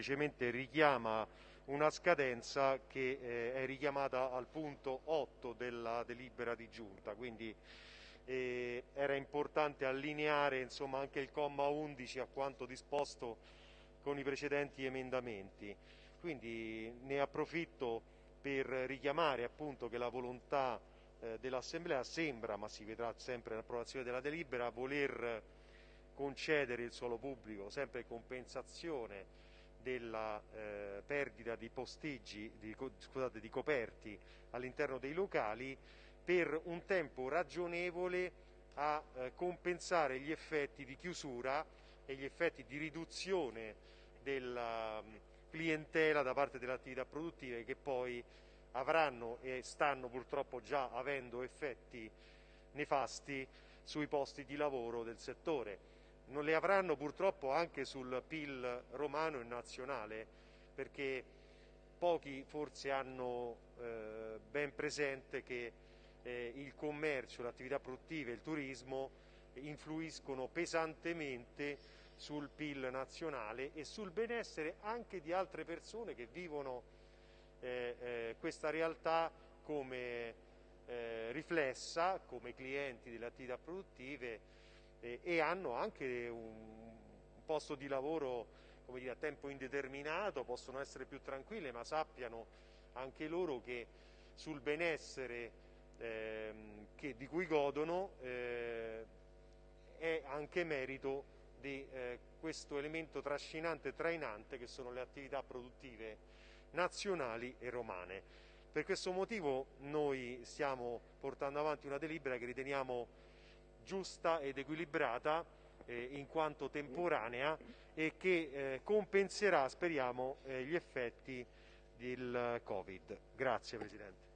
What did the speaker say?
semplicemente richiama una scadenza che eh, è richiamata al punto 8 della delibera di giunta, quindi eh, era importante allineare insomma, anche il comma 11 a quanto disposto con i precedenti emendamenti. Quindi ne approfitto per richiamare appunto che la volontà eh, dell'Assemblea sembra, ma si vedrà sempre nell'approvazione della delibera, voler concedere il suolo pubblico sempre compensazione della eh, perdita di posteggi, di, scusate, di coperti all'interno dei locali per un tempo ragionevole a eh, compensare gli effetti di chiusura e gli effetti di riduzione della um, clientela da parte delle attività produttive che poi avranno e stanno purtroppo già avendo effetti nefasti sui posti di lavoro del settore non le avranno purtroppo anche sul PIL romano e nazionale, perché pochi forse hanno eh, ben presente che eh, il commercio, le attività produttive, il turismo influiscono pesantemente sul PIL nazionale e sul benessere anche di altre persone che vivono eh, eh questa realtà come eh, riflessa, come clienti delle attività produttive e hanno anche un, posto di lavoro dire, a tempo indeterminato, possono essere più tranquille, ma sappiano anche loro che sul benessere ehm, che, di cui godono eh, è anche merito di eh, questo elemento trascinante e trainante che sono le attività produttive nazionali e romane. Per questo motivo noi stiamo portando avanti una delibera che riteniamo giusta ed equilibrata eh, in quanto temporanea e che eh, compenserà, speriamo, eh, gli effetti del Covid. Grazie Presidente.